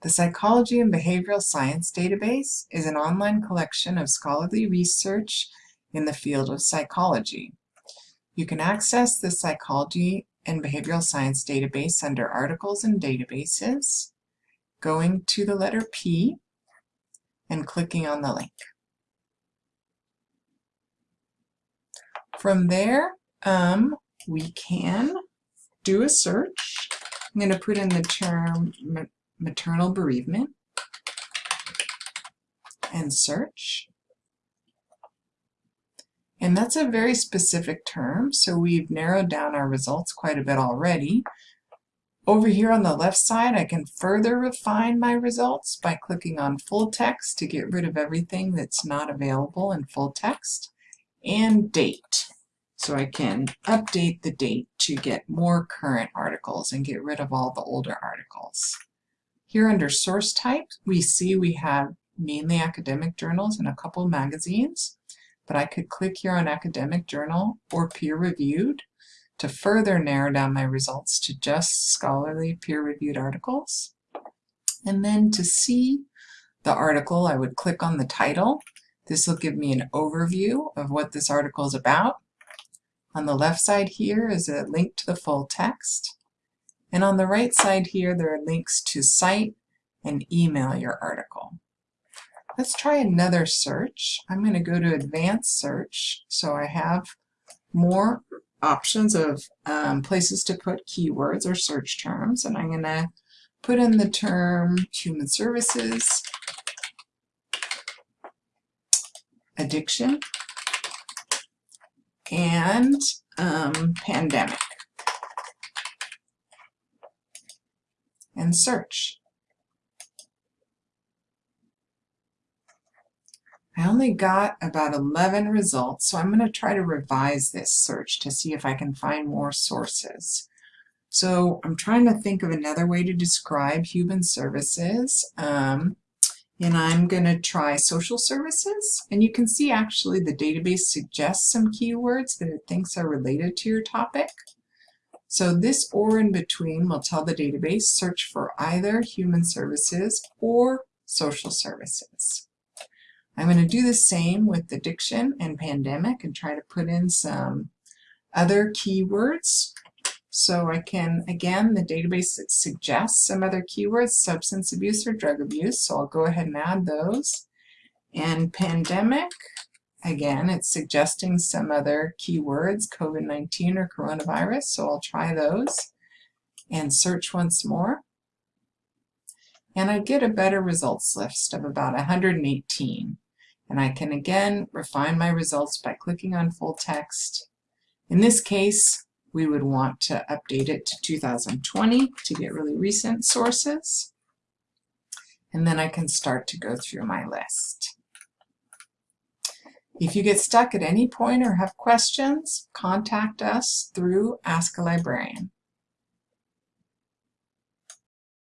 The Psychology and Behavioral Science Database is an online collection of scholarly research in the field of psychology. You can access the Psychology and Behavioral Science database under Articles and Databases, going to the letter P, and clicking on the link. From there, um, we can do a search. I'm going to put in the term maternal bereavement and search. And that's a very specific term, so we've narrowed down our results quite a bit already. Over here on the left side, I can further refine my results by clicking on full text to get rid of everything that's not available in full text, and date. So I can update the date to get more current articles and get rid of all the older articles. Here under source type, we see we have mainly academic journals and a couple magazines, but I could click here on academic journal or peer-reviewed to further narrow down my results to just scholarly peer-reviewed articles. And then to see the article, I would click on the title. This will give me an overview of what this article is about. On the left side here is a link to the full text. And on the right side here, there are links to cite and email your article. Let's try another search. I'm going to go to advanced search so I have more options of um, places to put keywords or search terms and I'm going to put in the term human services, addiction, and um, pandemic. And search. I only got about 11 results, so I'm going to try to revise this search to see if I can find more sources. So I'm trying to think of another way to describe human services. Um, and I'm going to try social services. And you can see actually the database suggests some keywords that it thinks are related to your topic. So this or in between will tell the database search for either human services or social services. I'm going to do the same with addiction and pandemic and try to put in some other keywords. So I can, again, the database suggests some other keywords, substance abuse or drug abuse, so I'll go ahead and add those. And pandemic, Again, it's suggesting some other keywords, COVID-19 or coronavirus, so I'll try those and search once more. And I get a better results list of about 118. And I can again refine my results by clicking on full text. In this case, we would want to update it to 2020 to get really recent sources. And then I can start to go through my list. If you get stuck at any point or have questions, contact us through Ask a Librarian.